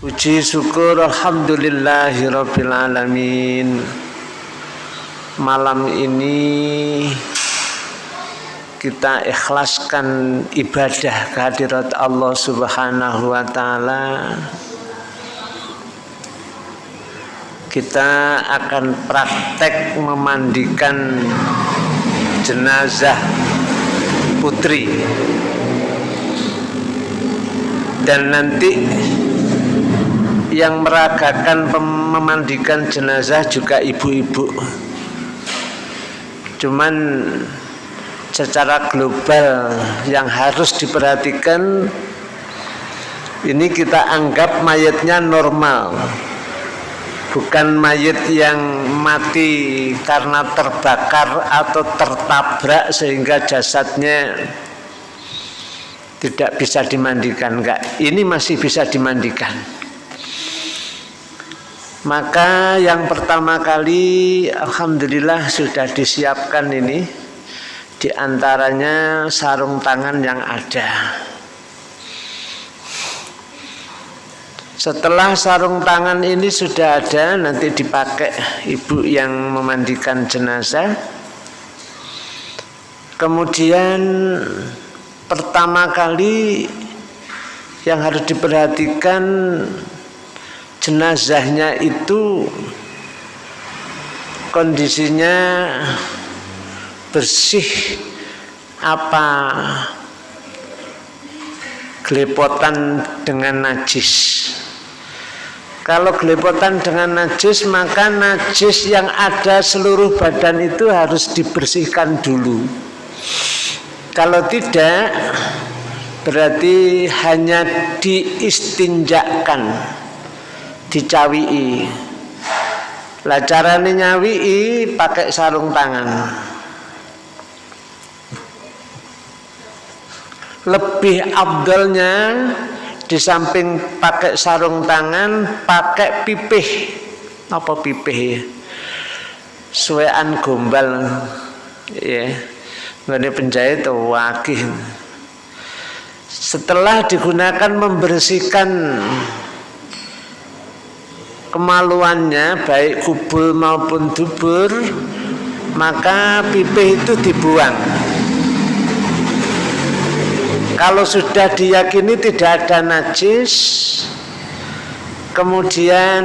Puji syukur Alhamdulillahirabbil alamin. Malam ini kita ikhlaskan ibadah kehadirat Allah Subhanahu wa taala. Kita akan praktek memandikan jenazah putri dan nanti yang meragakan memandikan jenazah juga ibu-ibu. Cuman secara global yang harus diperhatikan ini kita anggap mayatnya normal. Bukan mayat yang mati karena terbakar atau tertabrak sehingga jasadnya tidak bisa dimandikan. Enggak ini masih bisa dimandikan maka yang pertama kali Alhamdulillah sudah disiapkan ini. Di antaranya sarung tangan yang ada. Setelah sarung tangan ini sudah ada Nanti dipakai ibu yang memandikan jenazah. Kemudian pertama kali yang harus diperhatikan jenazahnya itu kondisinya bersih apa gelepotan dengan najis? Kalau gelepotan dengan najis maka najis yang ada seluruh badan itu harus dibersihkan dulu. Kalau tidak berarti hanya diistinjakan dicawii lah carane nyawii pakai sarung tangan. Lebih abdolnya di samping pakai sarung tangan pakai pipih. Apa pipih ya? Suwean gombal. Ya ngene penjahit wakih. Setelah digunakan membersihkan kemaluannya baik kubul maupun dubur maka pipih itu dibuang. Kalau sudah diyakini tidak ada najis kemudian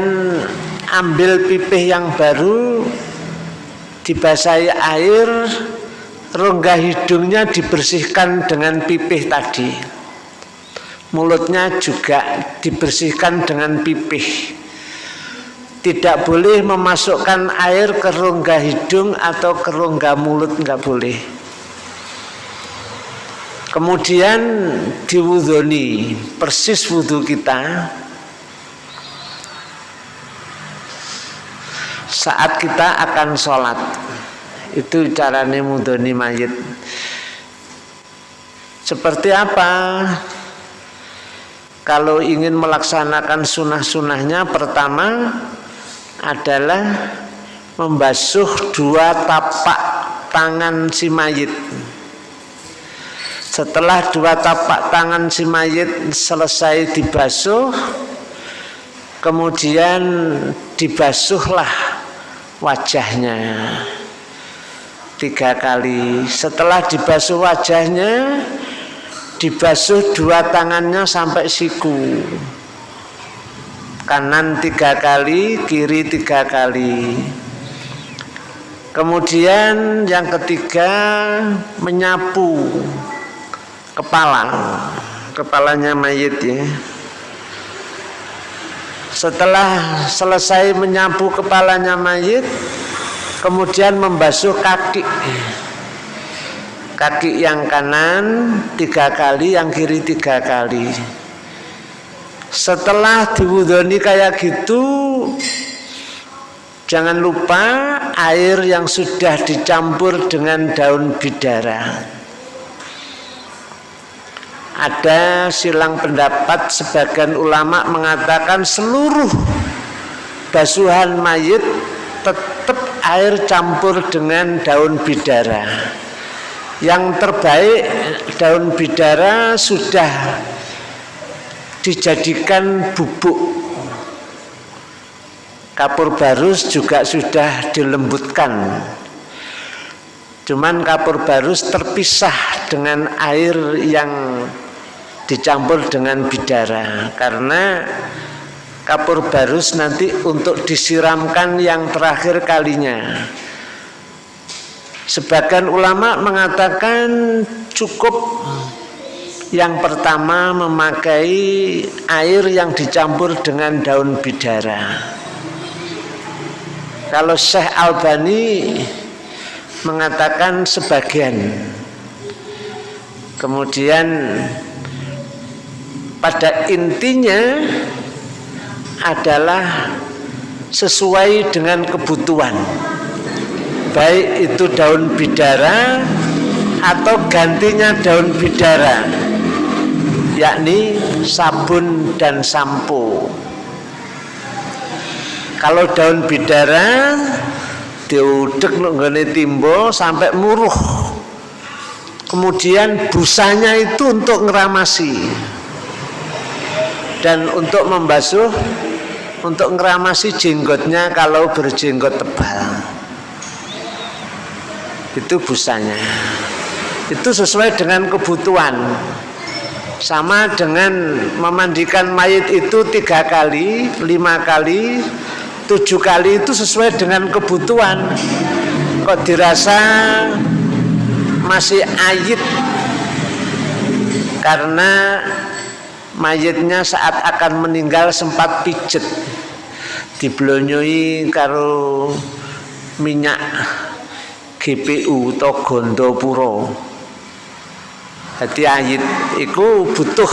ambil pipih yang baru dibasahi air rongga hidungnya dibersihkan dengan pipih tadi. Mulutnya juga dibersihkan dengan pipih tidak boleh memasukkan air ke rongga hidung atau ke rongga mulut nggak boleh. Kemudian diwudoni persis wudhu kita. Saat kita akan sholat itu caranya mudoni mayit. Seperti apa? Kalau ingin melaksanakan sunnah-sunnahnya pertama adalah membasuh dua tapak tangan si mayit. Setelah dua tapak tangan si mayit selesai dibasuh, kemudian dibasuhlah wajahnya tiga kali. Setelah dibasuh wajahnya, dibasuh dua tangannya sampai siku kanan tiga kali, kiri tiga kali. Kemudian yang ketiga menyapu kepala, kepalanya mayit ya. Setelah selesai menyapu kepalanya mayit, kemudian membasuh kaki. Kaki yang kanan tiga kali, yang kiri tiga kali setelah diwudoni kayak gitu jangan lupa air yang sudah dicampur dengan daun bidara. Ada silang pendapat sebagian ulama mengatakan seluruh basuhan mayit tetap air campur dengan daun bidara. Yang terbaik daun bidara sudah dijadikan bubuk. Kapur barus juga sudah dilembutkan. Cuman kapur barus terpisah dengan air yang dicampur dengan bidara karena kapur barus nanti untuk disiramkan yang terakhir kalinya. Sebagian ulama mengatakan cukup yang pertama memakai air yang dicampur dengan daun bidara. Kalau Syekh Albani mengatakan sebagian kemudian pada intinya adalah sesuai dengan kebutuhan. Baik itu daun bidara atau gantinya daun bidara yakni sabun dan sampo. Kalau daun bidara diudek nggone timbo sampai muruh. Kemudian busanya itu untuk ngeramasi. Dan untuk membasuh untuk ngeramasi jenggotnya kalau berjenggot tebal. Itu busanya. Itu sesuai dengan kebutuhan sama dengan memandikan mayat itu tiga kali lima kali tujuh kali itu sesuai dengan kebutuhan. Kok dirasa masih ayit? Karena mayitnya saat akan meninggal sempat pijet. Diblonyoi karo minyak GPU atau gondo puro jadi ayit itu butuh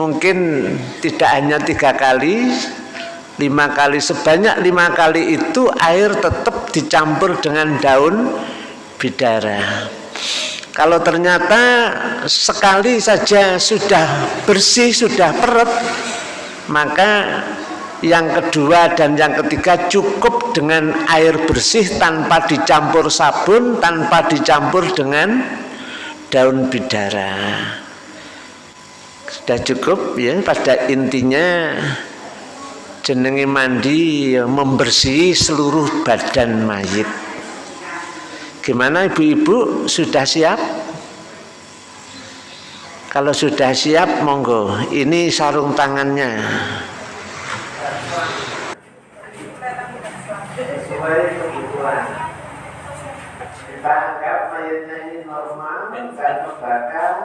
mungkin tidak hanya tiga kali lima kali. Sebanyak lima kali itu air tetap dicampur dengan daun bidara. Kalau ternyata sekali saja sudah bersih sudah peret maka yang kedua dan yang ketiga cukup dengan air bersih tanpa dicampur sabun tanpa dicampur dengan daun bidara. Sudah cukup ya pada intinya jenenge mandi ya membersih seluruh badan mayit. Gimana ibu-ibu? Sudah siap? Kalau sudah siap monggo. Ini sarung tangannya sesuai kebutuhan kita anggap mayatnya ini normal membakar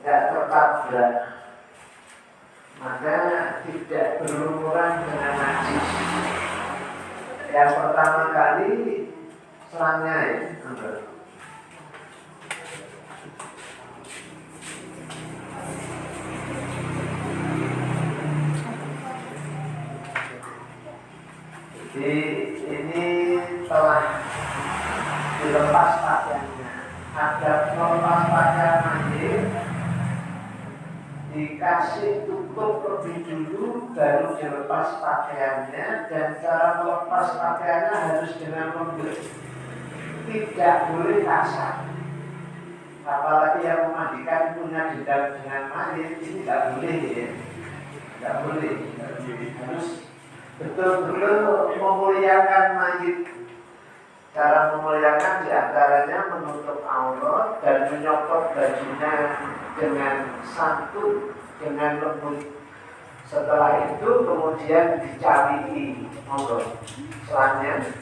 tidak tertabrak maka tidak berumuran dengan najis. Yang pertama kali serangnya ya, Jadi ini telah dilepas pakaiannya. Ada melepas pakaian mandir dikasih tutup lebih dulu baru dilepas pakaiannya dan cara melepas pakaiannya harus dengan lembut. Tidak boleh kasar. Apalagi yang memandikan punya dendam dengan mayit ini tidak boleh ya. Tidak boleh. Harus betul-betul memuliakan mayit cara memuliakan di antaranya menutup aurat dan menyopot bajunya dengan santun, dengan lembut. Setelah itu kemudian dicari monggo selangnya.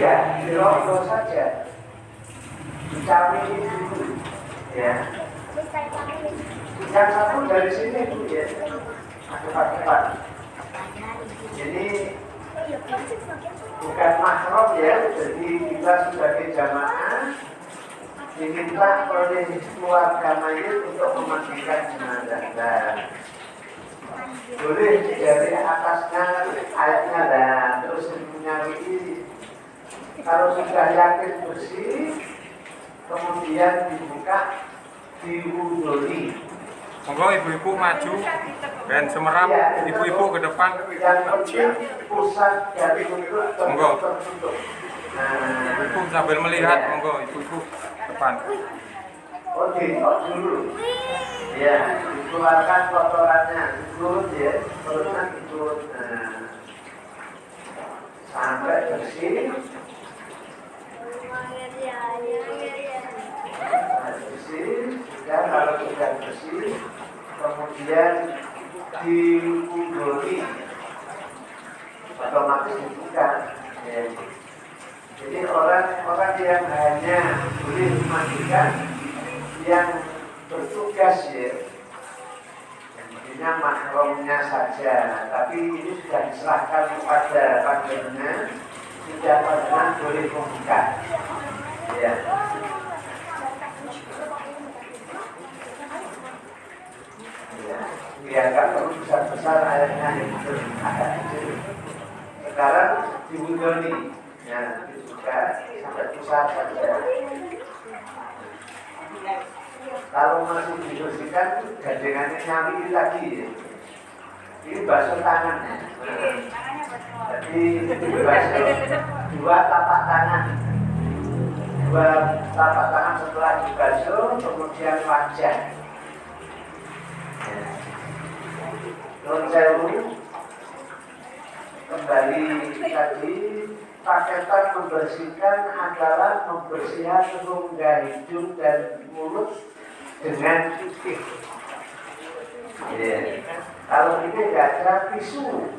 Ya, dirokok saja. Dicari dulu, ya. Yang satu dari sini bu ya, cepat-cepat. Jadi bukan mahram ya, jadi kita sebagai jamaah diminta oleh keluarga mayit untuk memandikan jenazah. Boleh dari atasnya ayatnya dan terus menyari kalau sudah yakin bersih kemudian dibuka diwudoli Monggo ibu-ibu maju dan semerap ibu-ibu ke depan. Monggo. tertutup. Nah, Ibu sambil melihat, monggo ibu-ibu depan. Oh, diinjak dulu. Ya, dikeluarkan kotorannya, diturut ya, perutnya diturut. Nah, sampai bersih, sampai bersih, dan kalau sudah bersih, kemudian diungguli, otomatis dibuka. Ya. Jadi orang-orang yang hanya boleh memandikan yang bertugas ya intinya makromnya saja tapi ini sudah diserahkan kepada panjenengan tidak panjenengan boleh membuka ya ya dianggap perlu besar-besar airnya itu. Agak kecil sekarang ya dibuka sampai pusat saja kalau masih dibersihkan gandengannya nyambi lagi ya. ini basuh tangannya jadi basuh dua tapak tangan. Dua tapak tangan setelah dibasuh kemudian wajah Nun sewu kembali tadi paketan membersihkan adalah membersihkan rongga hidung dan mulut dengan titik. Ya. Kalau ini tidak ada tisu.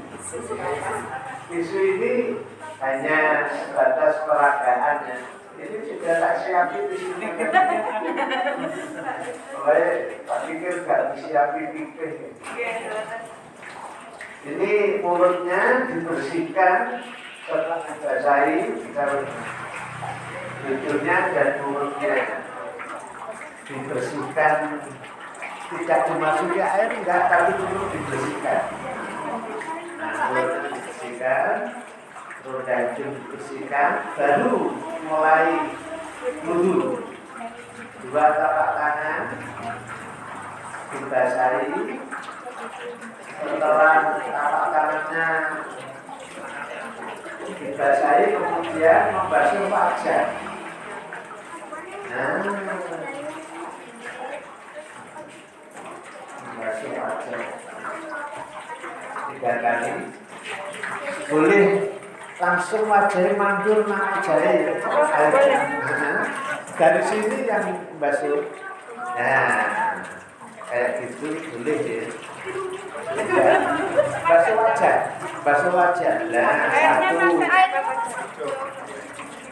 Tisu ini hanya sebatas peragaan ya. Ini sudah tak siapin di sini. Oleh tak pikir gak disiapin pikir. Ini mulutnya dibersihkan setelah dibasahi hidungnya dan mulutnya dibersihkan. Tidak dimasuki air enggak tapi dulu dibersihkan. Nah mulutnya dibersihkan roda hidung dibersihkan baru mulai wudhu dua tapak tangan dibasahi setelah tapak tangannya dibasahi kemudian membasuh wajah. Nah. Membasuh wajah. Tiga kali. Boleh langsung wajahnya mandur nang wajahnya nah, dari sini yang basuh nah kayak gitu boleh ya. Basuh wajah. Basuh wajah. Nah satu.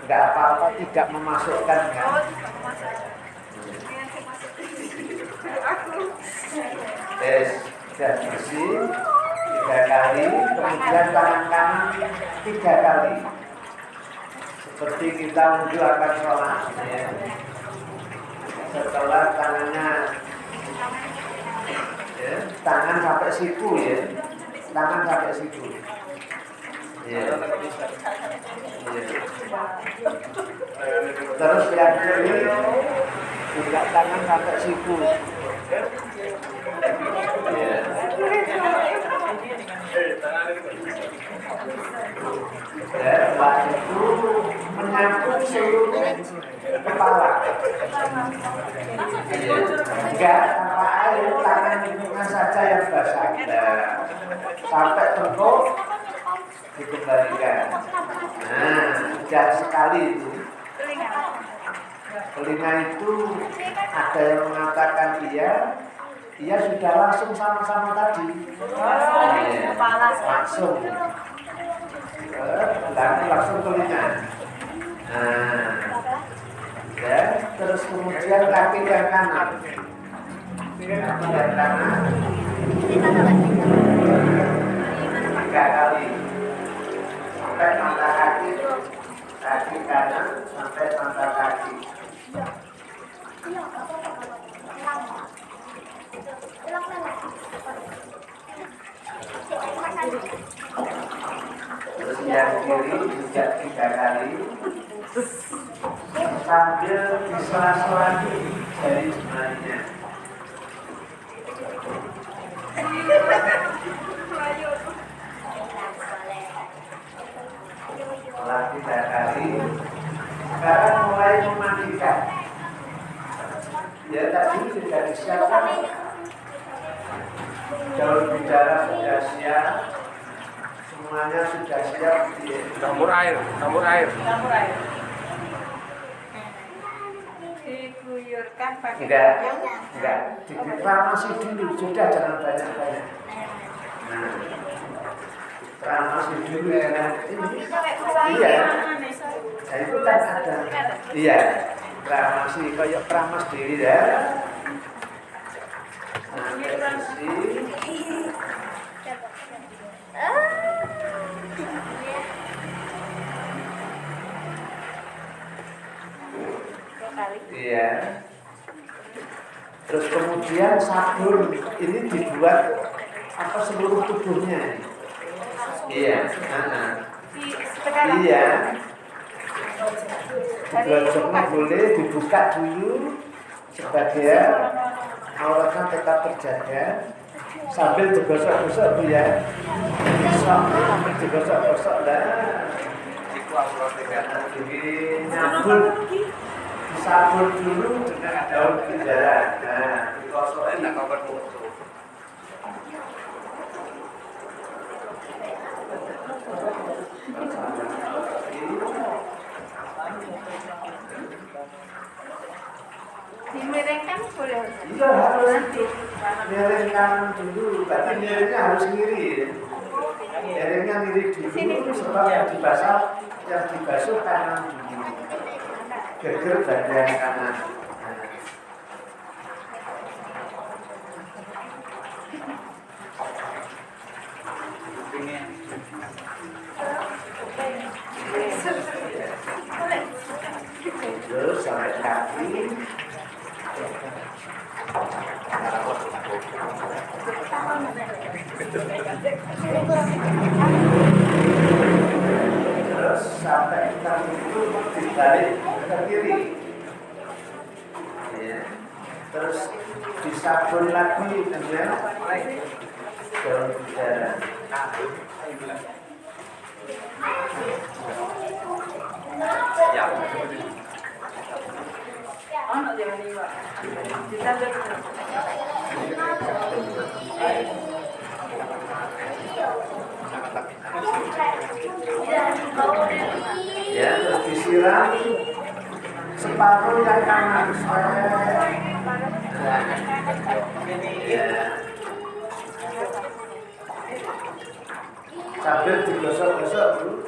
nggak apa-apa tidak memasukkan kan? Tes sudah bersih. Tiga kali. Kemudian tangan kanan tiga kali. Seperti kita wudhu akan sholat ya. setelah tangannya ya, tangan sampai siku ya tangan sampai siku ya. Ya. terus yang kiri juga tangan sampai siku ya. ya itu seluruh kepala. Enggak tanpa air tangan saja yang basah nah, sampai tengkuk dikembalikan. Nah sudah sekali itu telinga itu ada yang mengatakan iya iya sudah langsung sama-sama tadi. Iya, langsung. Dan langsung telinga. Nah ya terus kemudian kaki yang kanan kaki yang kanan tiga kali. Sampai mata kaki. Kaki kanan sampai mata kaki. Terus yang kiri juga tiga kali sambil disela-sela dari jemarinya setelah tiga kali. Sekarang mulai memandikan. Ya tadi sudah disiapkan. Daun bidara sudah siap semuanya sudah siap di campur air campur air. Campur air diguyurkan pakai enggak. enggak. Dikramasi dulu. Sudah jangan banyak banyak. Nah. Kramasi dulu dengan ini iya. nah itu kan ada. iya. Kramasi kayak kramas diri ya. Nah Iya. Terus kemudian sabun ini dibuat apa seluruh tubuhnya? Iya. ah-ah. Iya. Digosoknya boleh dibuka dulu sebagian auratnya tetap terjaga sambil digosok-gosok bu ya. Sambil digosok-gosok lah. Jadi nyambul disabun dulu dengan daun bidara. Nah, dikosokin nak kabar dimiringkan boleh Iya harus. Miring kanan dulu, tapi miringnya harus ngiri. Miringnya ngiri dulu sebab yang dibasuh yang dibasuh kanan dulu. Geger bagian kanan. Terus sampai kaki. Terus sampai ke kiri. Ya. Terus lagi daun jangan iwa ditambah Ya, terus disiram separuh yang kanan ya. Sambil digosok-gosok dulu.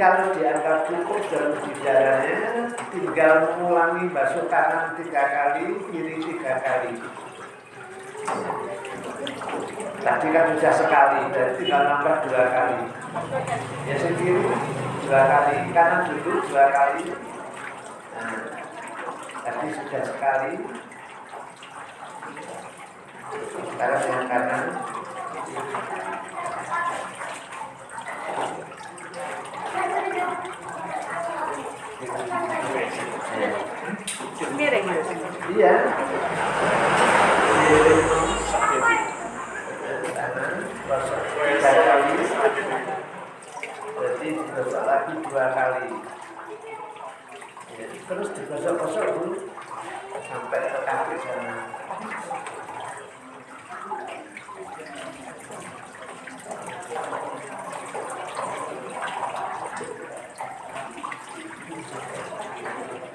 Kalau dianggap cukup dalam bicaranya, tinggal mengulangi basuh kanan tiga kali, kiri tiga kali. Tadi kan sudah sekali, dan tinggal nambah dua kali. Ya sendiri dua kali, kanan dulu dua kali. Nah, sudah sekali. Sekarang yang kanan. Iya. Kanan, gosok tiga kali. Berarti digosok lagi dua kali. Ya, Terus digosok-gosok dulu sampai ke kaki sana.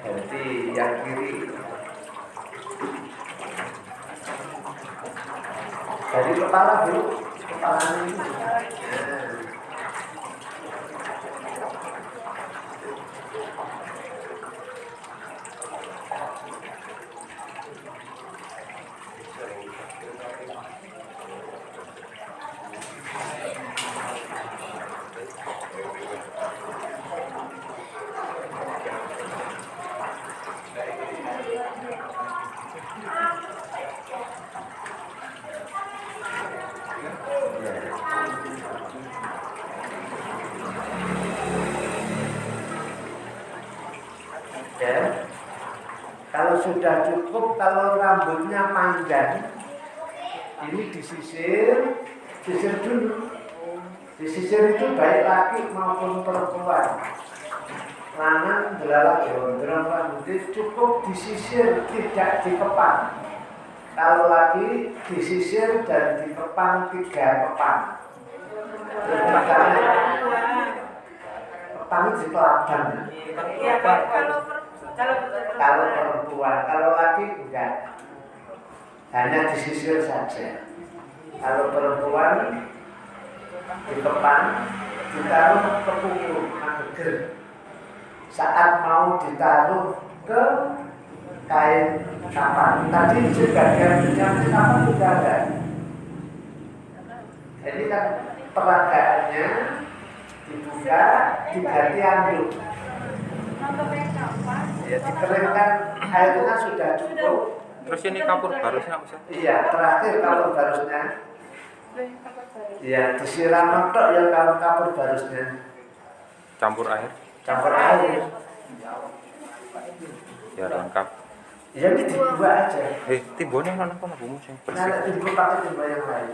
Berarti yang kiri dari kepala bu, kepala ini. Nah. Ya. Kalau sudah cukup, kalau rambutnya panjang, ini disisir, sisir dulu. Disisir itu baik laki maupun perempuan. Lanang belalak gondrong rambutnya cukup disisir, tidak dikepang. Kalau lagi disisir dan dikepang tiga kepang. Kepang itu di teladan. Iya, Kalau perempuan, kalau laki enggak. Hanya disisir saja. Kalau perempuan dikepang, ditaruh ke punggung mageger. Saat mau ditaruh ke kain kapan. Tadi sebagian yang kapan sudah ada. Jadi kan peragaannya dibuka, diganti anduk. Ya, dikeringkan airnya sudah cukup. Terus ini kapur barusnya Ustaz. Iya, terakhir kalau barusnya, iya disiram mentok ya kalau kapur barusnya Campur air. campur air. Ya lengkap. Ya ini dibuat aja. Eh, timbonnya mana kono Bu Mus yang bersih. Nah, pakai timbul yang lain.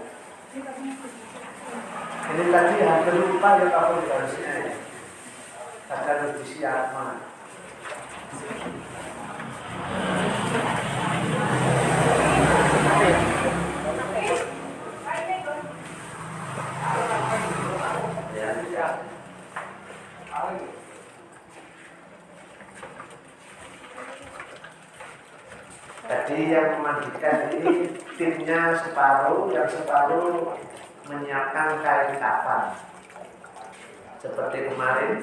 Ini tadi hampir lupa ya kapur barusnya. ya. Akan harus disiapkan. Ya, Tadi yang memandikan ini timnya separuh, yang separuh menyiapkan kain kafan. Seperti kemarin.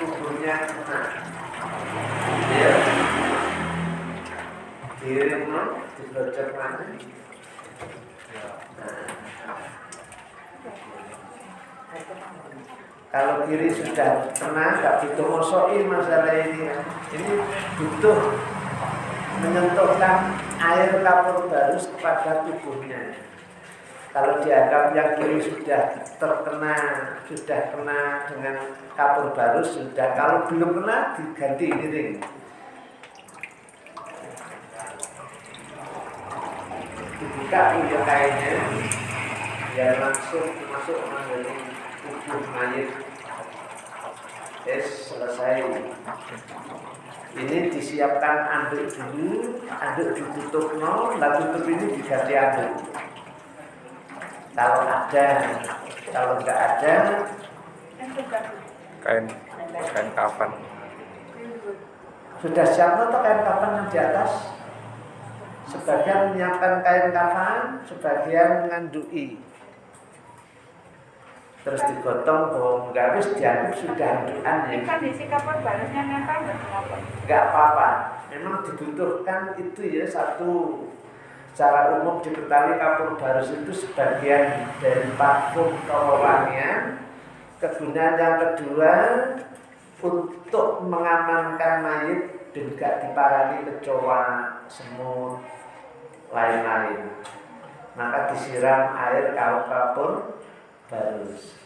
tubuhnya kena. Ya. No, dibocor mana? Kalau kiri sudah kena, nggak butuh mosoin masalah ini. Ini butuh menyentuhkan air kapur barus kepada tubuhnya. Kalau dianggap yang kiri sudah terkena, sudah kena dengan kapur barus sudah. Kalau belum kena diganti miring. Dibuka punya kainnya, biar langsung masuk mengenai tubuh mayat. Es selesai. Ini disiapkan anduk dulu, anduk ditutup no, lalu tutup ini diganti anduk kalau ada kalau nggak ada Kain kain. kafan. sudah siap atau kain kafan yang di atas? Sebagian menyiapkan kain kafan sebagian ngandui. Terus digotong bawang garis dianggap sudah anduan ya. Kan balasnya nempel nggak kenapa? nggak apa-apa. Memang dibutuhkan itu ya satu secara umum diketahui kapur barus itu sebagian dari parfum kewewangian kegunaan yang kedua untuk mengamankan mayat dan gak diparani kecoa semut lain-lain. Maka disiram air kau kapur barus.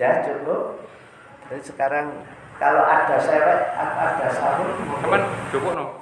Dah cukup? Jadi sekarang kalau ada sewek ada Kapan cukup no?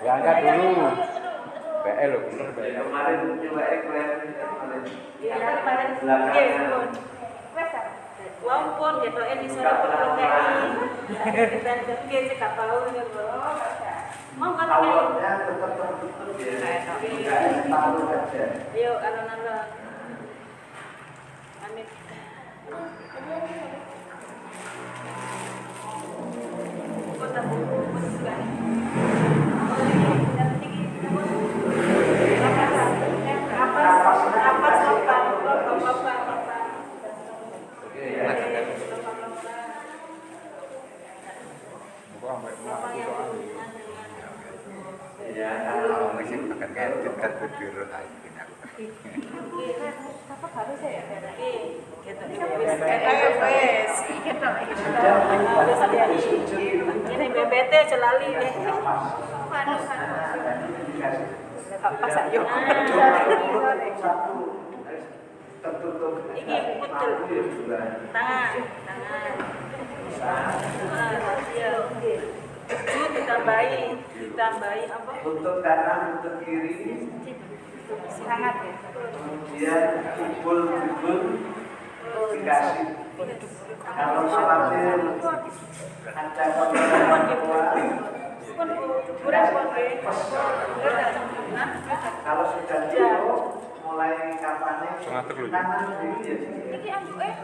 Ya angkat dulu. BL lo bener BL. Kemarin coba eklen kemarin. Iya, kemarin. Iya. Wes. Wong pun. Kita kerja sih gak tahu ya, Bro. Mau kan kei. Awalnya tetap tertutup ya. Enggak tahu aja. Ayo alon-alon. Amit. Kota Ini BBT celali deh. Pas ayo. Putul. Tangan, tangan. Ah, Iya. Ditambahi, ditambahi apa? Untuk kanan, untuk kiri. Hangat ya. Kemudian kubul-kubul dikasih. Kalau sholatnya ada pun kalau sudah cukup, mulai kapannya kiri ya. Ambu eh.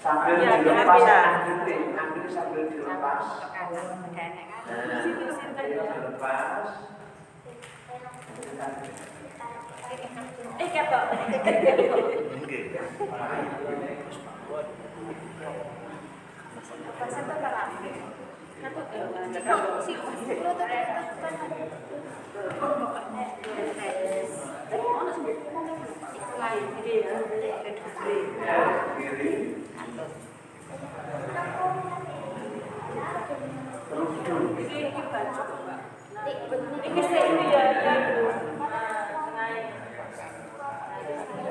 sambil Ya, dilepas ya. ambil ambil sambil dilepas dilepas Eh ketok. Tak. Si ini terus dulu iki baju Mbak. Ini ya ya itu. Nah, tengah. Ini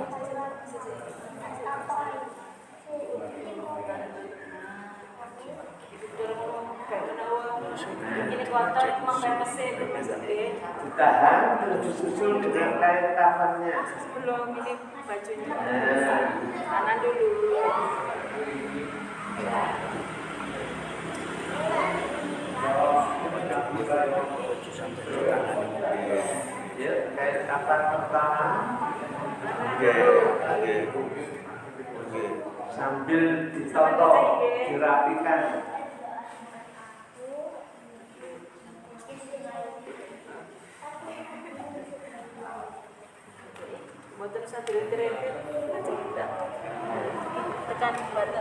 kuartal emang mesin ditahan terus disusul dengan kain kafannya sebelum ini bajunya. Nah, kanan dulu. Ya kain kafan pertama. Oke, oke. Oke. Sambil ditoto dirapikan. Motor satu liter tekan kapan?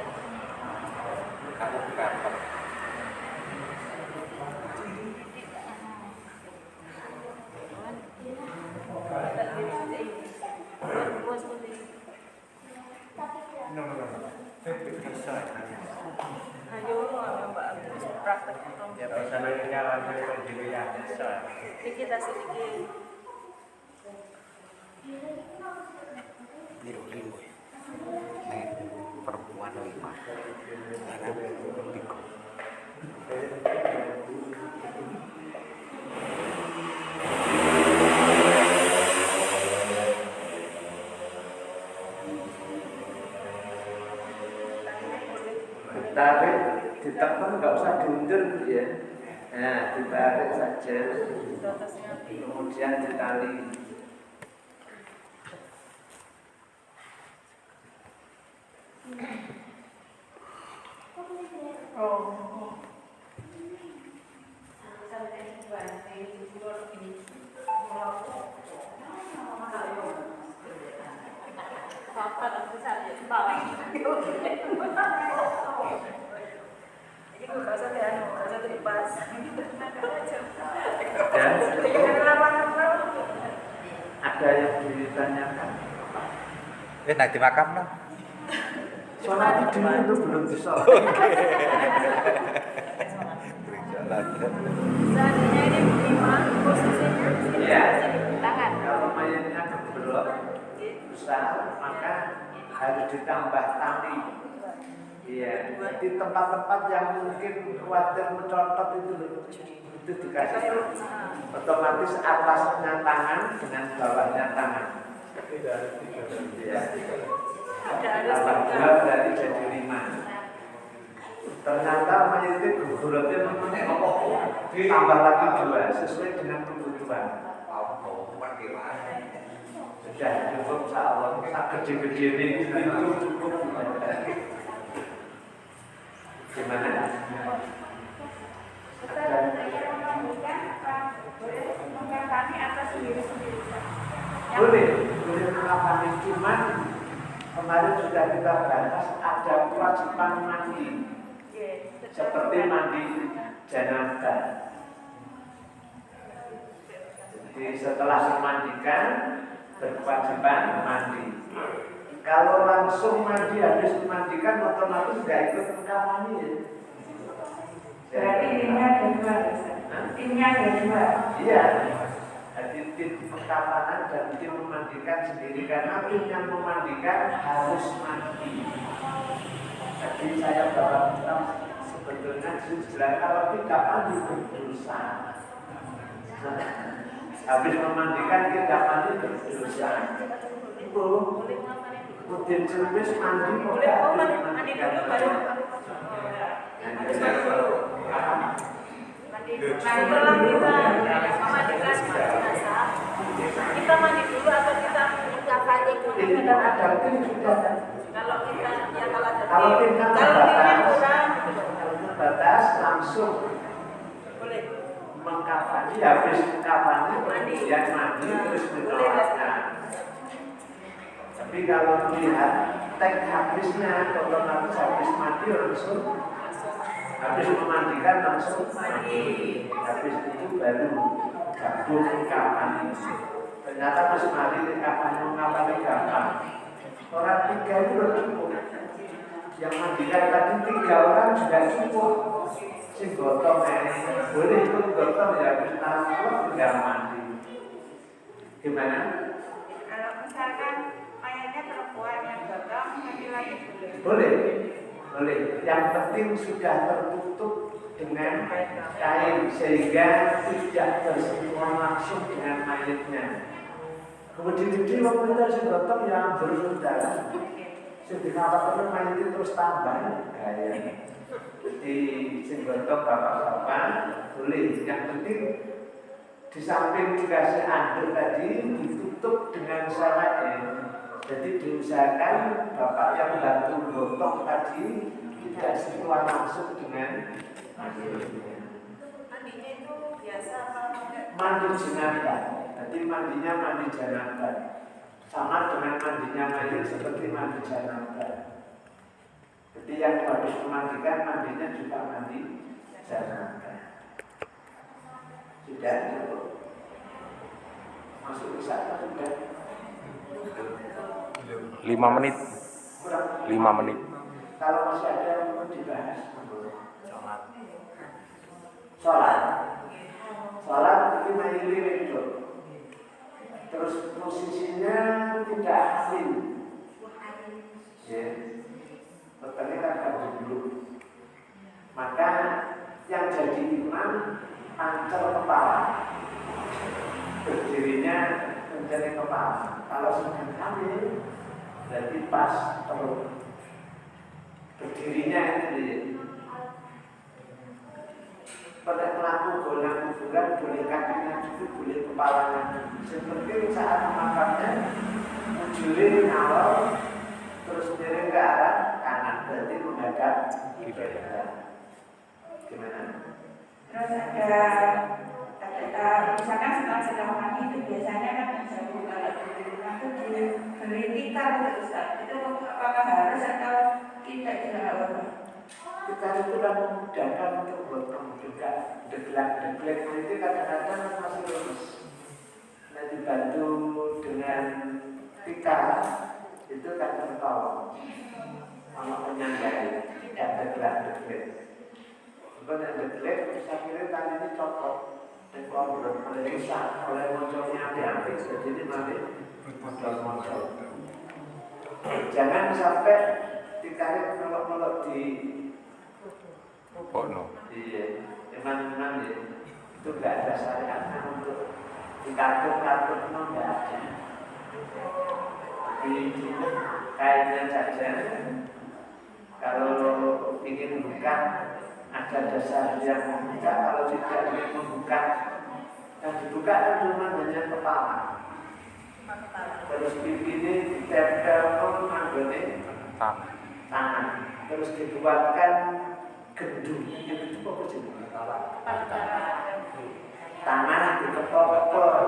ayo mbak terus praktek Ya pesanannya langsung ke ya bisa. Ini kita sedikit Biru ya. Nih perempuan lima. Karena tiga. ditarik ditekan nggak usah diundur Bu, ya nah ditarik saja. Kemudian ditali papan besar ya bawah ini gue gak usah ya gak usah terlepas dan Jangan lama-lama. ada yang ditanyakan Eh, nanti makam lah. sholat dulu bisa Seandainya ini lima posisinya Ya. tangan. kalau mayatnya besar maka harus ditambah tali Iya, di tempat-tempat yang mungkin khawatir mencontot itu itu dikasih otomatis atasnya tangan dengan bawahnya tangan ya. Ada ada tambah dua juga. berarti jadi lima ternyata mayatnya gugurnya tambah lagi dua sesuai dengan kebutuhan. Sudah cukup insya Allah. Tak gede-gede ini. Itu cukup gimana? Apa? Boleh boleh cuman kemarin sudah kita bahas ada kewajiban mandi seperti mandi janabah jadi setelah dimandikan berkewajiban mandi kalau langsung mandi habis dimandikan otomatis nggak ikut mengkafani ya Berarti timnya ada dua, Ustaz. Timnya ada dua. Iya. Jadi tim perkapanan dan tim memandikan sendiri karena tim yang memandikan harus mandi. Jadi saya bawa kitab sebetulnya jelas. Kalau tidak mandi berdosa. Habis memandikan tidak mandi berdosa. Itu. Udin Cerbis mandi kok Boleh nggak oh, habis mandi, mandi dulu baru. Harus mandi dulu. Mandi kita memandikan jenazah, kita mandi dulu atau kita dulu? Ini kan ada tim sudah Kalau kita ya kalau ada Kalau terbatas. kurang gitu loh. Kalau batas langsung Boleh. Mengkafani habis Mandi. kemudian mandi terus menolakkan. Tapi kalau melihat tek habisnya otomatis habis mandi langsung habis memandikan langsung mandi. Habis itu baru gabung kafani. Ternyata pas mandi kafani mengkafani gampang. Orang tiga itu udah cukup. Yang mandikan tadi tiga orang sudah cukup. Si gotong ini boleh ikut gotong ya tangan tinggal mandi. Gimana? Kalau misalkan mayatnya perempuan yang gotong, laki-laki boleh. Boleh, boleh. Yang penting sudah tertutup dengan kain sehingga tidak bersentuhan langsung dengan mayatnya. Kemudian di waktu itu si gotong yang bersaudara, sedih terus mayat itu terus tambah gaya. Jadi sing gotong bapak-bapak boleh. Yang penting di samping dikasih anduk tadi ditutup dengan syaratnya. Jadi diusahakan bapak yang bantu gotong tadi tidak sentuhan langsung dengan. Mandinya itu biasa apa? Mandi jenazah. Jadi mandinya mandi janabah. Sama dengan mandinya mayat seperti mandi janabah. Jadi yang habis memandikan mandinya juga mandi janabah. Sudah cukup. Masuk bisa apa sudah? lima menit lima menit Kalau masih ada yang mau dibahas, monggo. Sholat. Sholat itu mayili itu. Terus posisinya tidak asin. Ya. Petani kan dulu. Maka yang jadi imam pancer kepala. Berdirinya mencari kepala. Kalau sedang hamil, berarti pas perut berdirinya itu Pada pelaku golongan kuburan boleh kakinya dulu, boleh kepalanya. Seperti saat memakamnya, ujulin awal, terus miring ke arah kanan, berarti menghadap kiblat. Gimana? Terus ada ada misalkan setelah sedang mandi itu biasanya kan menjauh kalau di rumah itu diberi tikar itu Ustaz. Itu apakah harus atau tidak juga? Kita itu kan memudahkan untuk gotong juga deglak-deglek itu kadang-kadang masih lemes. Nah dibantu dengan tikar itu kan tertolong sama penyanggai tidak deglak-deglek. Bukan yang deglek bisa kira tadi ini cocok oleh oleh moncolnya diambil jadi nanti modal-modal. Jangan sampai ditarik melok-melok di oh no Iya, emang-emang ya. itu nggak ada syariatnya untuk di kartu-kartu itu nggak ada. Di kainnya saja. Kalau ingin buka ada dasar yang membuka. Kalau tidak ingin membuka yang dibuka kan cuma hanya kepala. Terus pipi ini ditempel manggone Tanah. tangan. terus dibuatkan gendung yang itu apa sih? Tanah diketok-ketok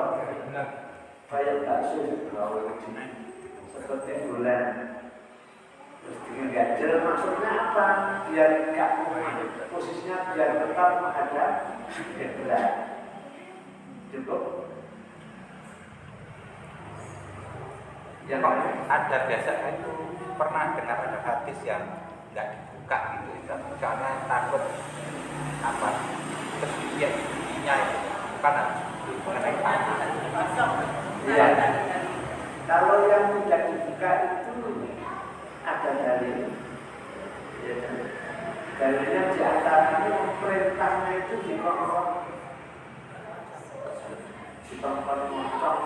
kayak bakso seperti bulan. Terus bikin ganjel maksudnya apa? Biar nggak kumat. Posisinya biar tetap menghadap kiblat cukup. Ya kok ada biasanya itu pernah dengar ada hadis yang nggak dibuka gitu itu karena takut apa kesucian giginya itu bukan mengenai tanah. Iya. Kalau yang tidak dibuka itu ada dalil. Ya? Dalilnya di antaranya perintahnya itu dikongkong. Dikongkong motong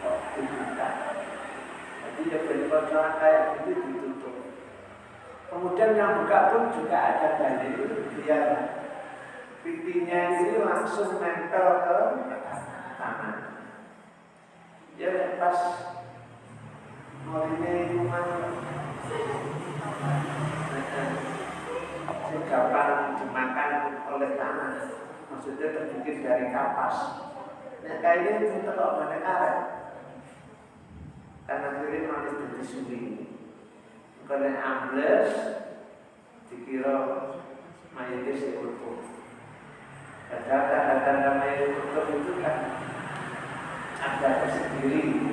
kok dibuka. Jadi ya bentrokan kayak gitu ditutup. Kemudian yang buka pun juga ada dalil biar pipinya ini langsung nempel ke tangan. Ya pas mau ini rumah segapan dimakan oleh tanah maksudnya terbikin dari kapas. Nah kayak ini kita kok mana karet? Karena kiri manis karena ambles dikira mayatnya si utuh padahal tanda-tanda mayat utuh itu kan ada tersendiri.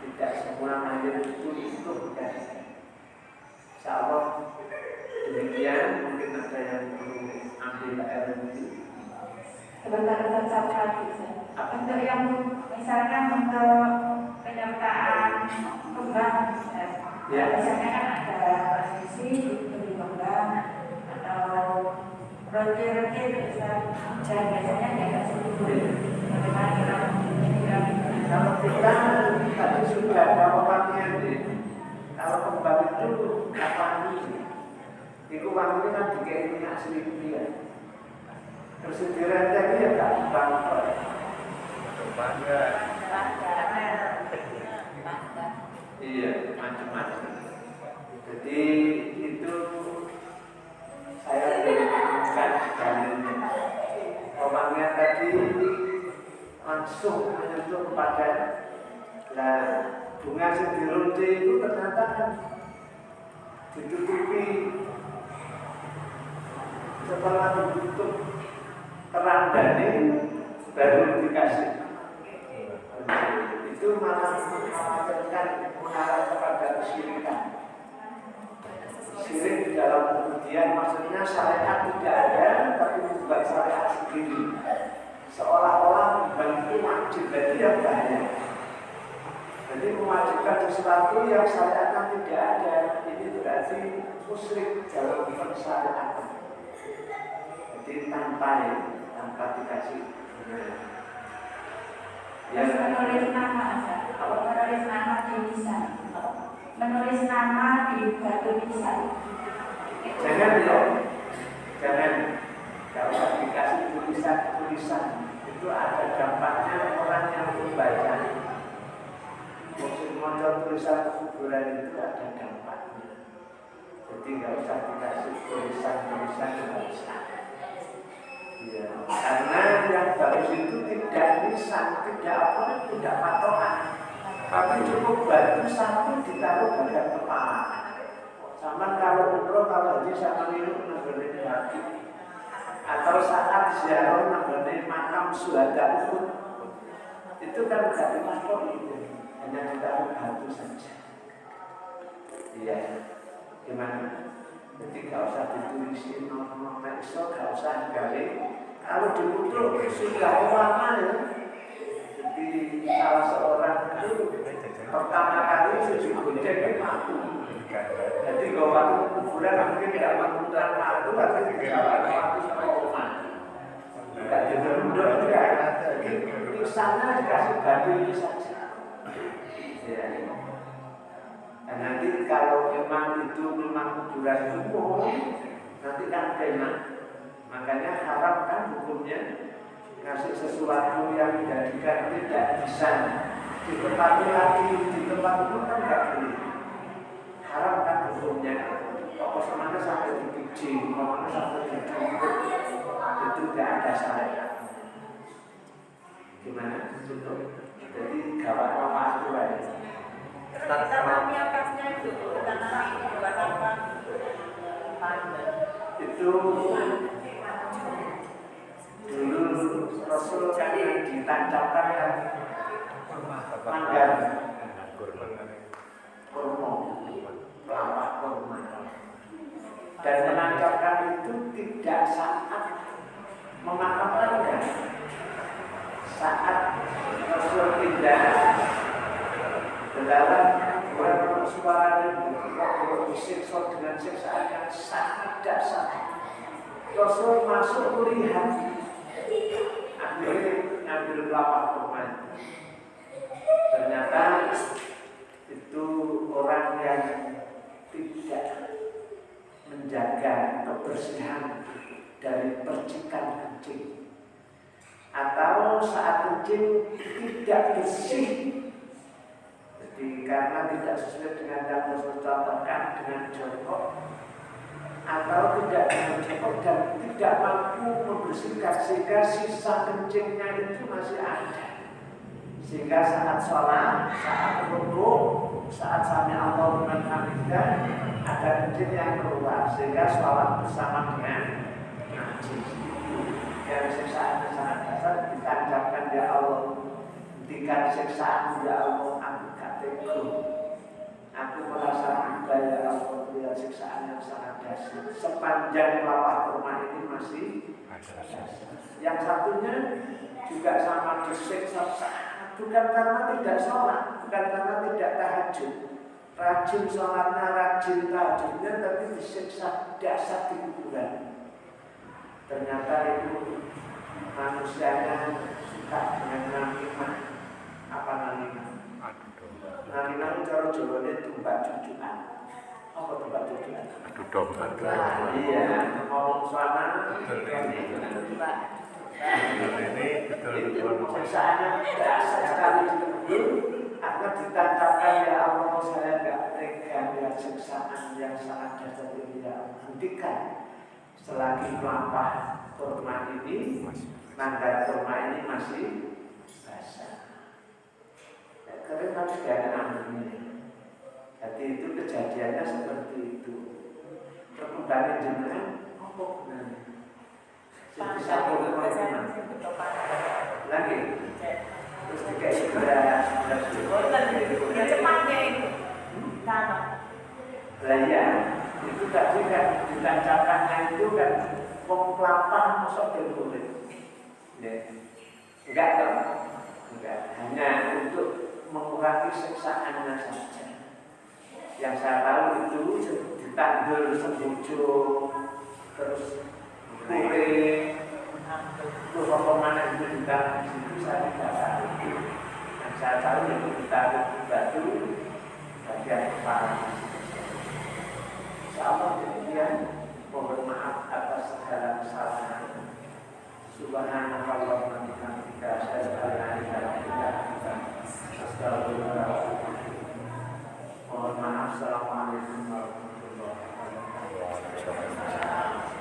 Tidak semua mayat itu itu kan? Insya Allah demikian mungkin ada yang perlu ambil air ini sebentar tetap lagi Ustaz. untuk yang misalkan untuk penyertaan kembang Ustaz. Ya. biasanya kan ada posisi diberi kembang atau roti-roti Ustaz. dan biasanya di atas itu bagaimana kita kalau kita tadi sudah ada orangnya nih kalau kembang itu ini itu wangi kan dikai minyak seribu ya terus direndeng ya gak kembang kok Iya, macam-macam. Jadi itu saya berikan dalilnya. Orangnya tadi langsung menyentuh kepada nah bunga sendirunti itu ternyata kan ditutupi setelah ditutup kerandani baru dikasih itu malah mengkhawatirkan mengarah kepada kesyirikan syirik di dalam kemudian maksudnya syariat tidak ada tapi membuat syariat sendiri. Seolah-olah membantu wajib jadi yang bahaya jadi mewajibkan sesuatu yang syariatnya tidak ada. Ini berarti musyrik dalam syariat. Jadi tanpa ya, tanpa dikasih Terus menulis nama, Ustaz. menulis nama di lisan, menulis nama di batu lisan. Jangan ya, jangan. Kalau dikasih tulisan-tulisan itu ada dampaknya orang yang membaca. Maksud modal tulisan kuburan itu ada dampaknya. Jadi nggak usah dikasih tulisan-tulisan nggak usah. Ya, karena yang bagus itu tidak lisan, tidak apa, tidak patokan. Tapi cukup batu satu ditaruh pada kepala. Sama kalau umroh kalau haji sama niru nanggonin hati atau saat ziarah nanggonin makam suhada Uhud itu kan tidak dimasuk itu hanya ditaruh batu saja. Iya, gimana? Jadi gak usah ditulisin nomor iso, gak usah gawe. Kalau dibutuh sudah ya. Jadi salah seorang itu pertama kali gojek itu mati. Jadi kalau waktu kuburan mungkin tidak mengundang matu, tapi tidak waktu sama umat. Tidak diberunduk pesannya dikasih batu saja. Ya. Dan nanti kalau memang itu memang kuburan umum, nanti kan kena. Makanya haram kan hukumnya ngasih sesuatu yang dijadikan tidak bisa ditempati lagi di tempat itu kan nggak boleh. Haram kan hukumnya. Apa semuanya sampai dipijing, apa sampai ditumpuk, itu tidak ada syariat. Gimana? Jadi gawat apa itu aja. Atasnya itu, dulu Rasul kan ditancapkan kan manggar kurma, kelapa kurma. Dan menancapkan itu tidak saat memakamkannya, saat Rasul tidak dalam bulan suaranya disiksa dengan siksaan yang sangat dasar. Rasul masuk melihat akhirnya ngambil kelapa kurma. Ternyata itu orang yang tidak menjaga kebersihan dari percikan kencing atau saat kencing tidak bersih jadi karena tidak sesuai dengan yang Rasul contohkan dengan jongkok atau tidak dengan jongkok dan tidak mampu membersihkan sehingga sisa kencingnya itu masih ada. Sehingga saat sholat, saat rukuk, saat sami Allah hamidah ada kencing yang keluar sehingga sholat bersama dengan najis yang siksaan sangat dasar ditancapkan ya Allah. Hentikan siksaan ya Allah aku merasa iba ya Allah melihat siksaan yang sangat dasar sepanjang lapak rumah ini masih yang satunya juga sama disiksa bukan karena tidak sholat bukan karena tidak tahajud. Rajin sholatnya rajin tahajudnya tapi disiksa dasar di kuburan. Ternyata itu manusianya suka dengan namimah apa namimah itu cara Jawa ini tumbak cucuan apa tumbak cucuan Adu domba. iya. Ngomong sama Ini betul-betul dasar sekali akan ditancapkan ya Allah saya gak tega lihat siksaan yang sangat dasar ini ya. Hentikan selagi melampah kurma ini nanggar kurma ini masih basah. ya, tapi gak ada ambilnya jadi itu kejadiannya seperti itu. Perkembangan jenengan apa gunanya? Jadi satu kurma lagi? Terus dikasih beras beras cepatnya itu. Tanam. lah ya itu tadi kan ditancapkannya itu kan wong kelapa masuk ke kulit. Ya enggak dong enggak hanya untuk mengurangi siksaannya saja. Yang saya tahu itu ditanggul sembujuk terus kulit terus apa mana itu juga di situ saya tidak tahu. Yang saya tahu itu di batu bagian kepala Insya Allah demikian mohon maaf atas segala kesalahan. Subhanallah wa bihamdika asyhadu an la ilaha Mohon maaf, Assalamualaikum warahmatullahi wabarakatuh.